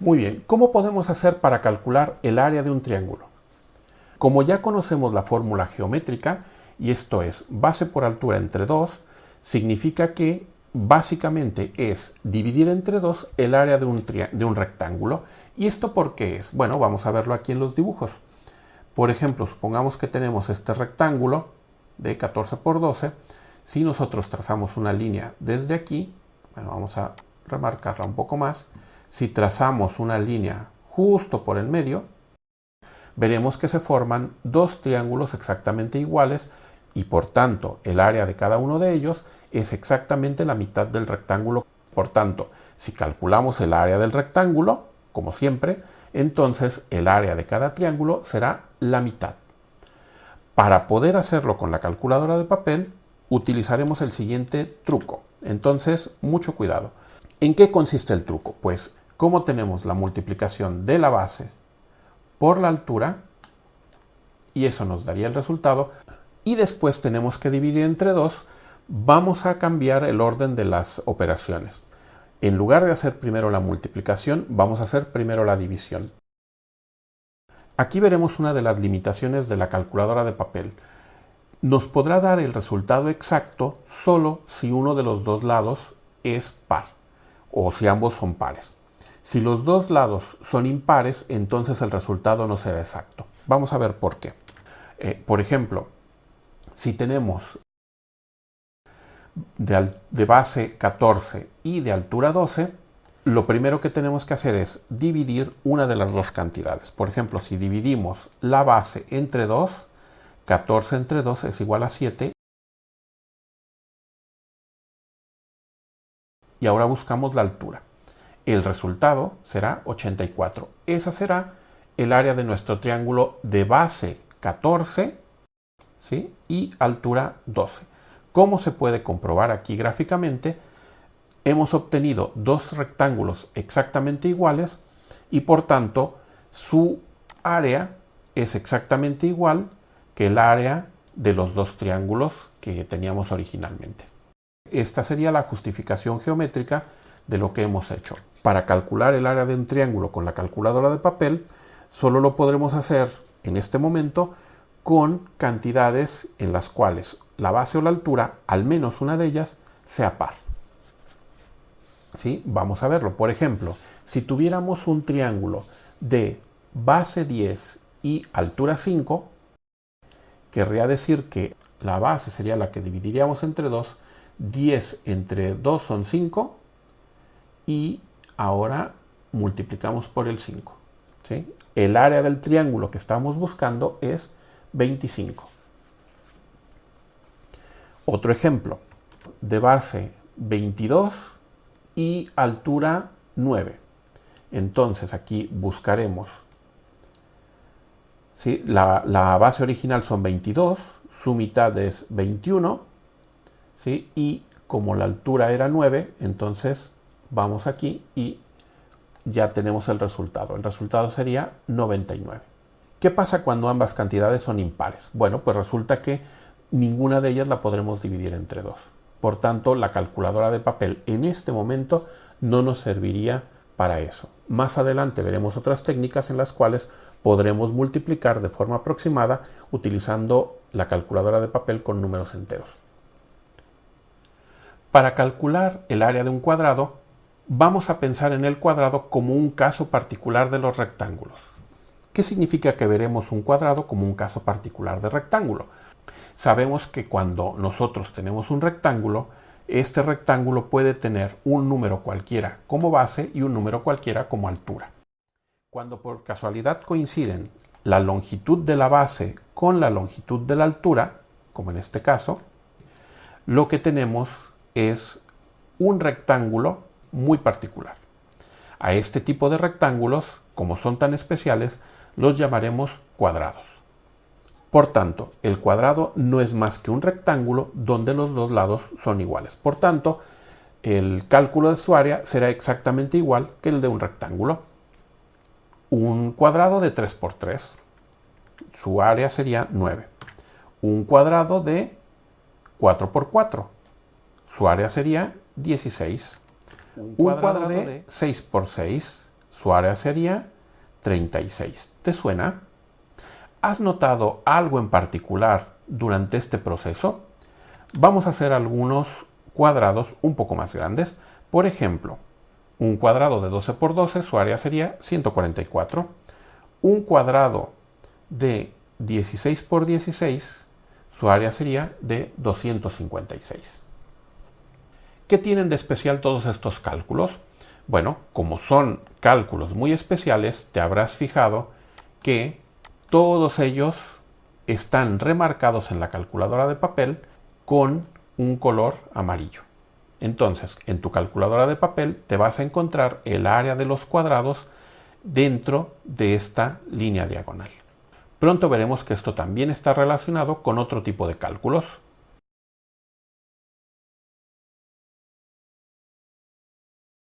Muy bien, ¿cómo podemos hacer para calcular el área de un triángulo? Como ya conocemos la fórmula geométrica, y esto es base por altura entre 2, significa que básicamente es dividir entre 2 el área de un, rectángulo. ¿Y esto por qué es? Bueno, vamos a verlo aquí en los dibujos. Por ejemplo, supongamos que tenemos este rectángulo de 14 por 12. Si nosotros trazamos una línea desde aquí, bueno, vamos a remarcarla un poco más. Si trazamos una línea justo por el medio, veremos que se forman dos triángulos exactamente iguales y por tanto el área de cada uno de ellos es exactamente la mitad del rectángulo. Por tanto, si calculamos el área del rectángulo, como siempre, entonces el área de cada triángulo será la mitad. Para poder hacerlo con la calculadora de papel, utilizaremos el siguiente truco. Entonces, mucho cuidado. ¿En qué consiste el truco? Pues, como tenemos la multiplicación de la base por la altura, y eso nos daría el resultado, y después tenemos que dividir entre 2, vamos a cambiar el orden de las operaciones. En lugar de hacer primero la multiplicación, vamos a hacer primero la división. Aquí veremos una de las limitaciones de la calculadora de papel. Nos podrá dar el resultado exacto solo si uno de los dos lados es par o si ambos son pares. Si los dos lados son impares, entonces el resultado no será exacto. Vamos a ver por qué. Eh, por ejemplo, si tenemos de, de, base 14 y de altura 12, lo primero que tenemos que hacer es dividir una de las dos cantidades. Por ejemplo, si dividimos la base entre 2, 14 entre 2 es igual a 7. Y ahora buscamos la altura. El resultado será 84. Esa será el área de nuestro triángulo de base 14 ¿sí? y altura 12. ¿Cómo se puede comprobar aquí gráficamente? hemos obtenido dos rectángulos exactamente iguales y por tanto su área es exactamente igual que el área de los dos triángulos que teníamos originalmente. Esta sería la justificación geométrica de lo que hemos hecho. Para calcular el área de un triángulo con la calculadora de papel, solo lo podremos hacer en este momento con cantidades en las cuales la base o la altura, al menos una de ellas, sea par. ¿Sí? Vamos a verlo. Por ejemplo, si tuviéramos un triángulo de base 10 y altura 5, querría decir que la base sería la que dividiríamos entre 2, 10 entre 2 son 5 y ahora multiplicamos por el 5. ¿sí? El área del triángulo que estamos buscando es 25. Otro ejemplo, de base 22 y altura 9. Entonces aquí buscaremos, ¿sí? la, base original son 22, su mitad es 21, ¿sí? y como la altura era 9, entonces vamos aquí y ya tenemos el resultado. El resultado sería 99. ¿Qué pasa cuando ambas cantidades son impares? Bueno, pues resulta que ninguna de ellas la podremos dividir entre 2. Por tanto, la calculadora de papel en este momento no nos serviría para eso. Más adelante veremos otras técnicas en las cuales podremos multiplicar de forma aproximada utilizando la calculadora de papel con números enteros. Para calcular el área de un cuadrado, vamos a pensar en el cuadrado como un caso particular de los rectángulos. ¿Qué significa que veremos un cuadrado como un caso particular de rectángulo? Sabemos que cuando nosotros tenemos un rectángulo, este rectángulo puede tener un número cualquiera como base y un número cualquiera como altura. Cuando por casualidad coinciden la longitud de la base con la longitud de la altura, como en este caso, lo que tenemos es un rectángulo muy particular. A este tipo de rectángulos, como son tan especiales, los llamaremos cuadrados. Por tanto, el cuadrado no es más que un rectángulo donde los dos lados son iguales. Por tanto, el cálculo de su área será exactamente igual que el de un rectángulo. Un cuadrado de 3 por 3, su área sería 9. Un cuadrado de 4 por 4, su área sería 16. Un cuadrado, de 6 por 6, su área sería 36. ¿Te suena? ¿Has notado algo en particular durante este proceso? Vamos a hacer algunos cuadrados un poco más grandes. Por ejemplo, un cuadrado de 12 por 12, su área sería 144. Un cuadrado de 16 por 16, su área sería de 256. ¿Qué tienen de especial todos estos cálculos? Bueno, como son cálculos muy especiales, te habrás fijado que todos ellos están remarcados en la calculadora de papel con un color amarillo. Entonces, en tu calculadora de papel te vas a encontrar el área de los cuadrados dentro de esta línea diagonal. Pronto veremos que esto también está relacionado con otro tipo de cálculos.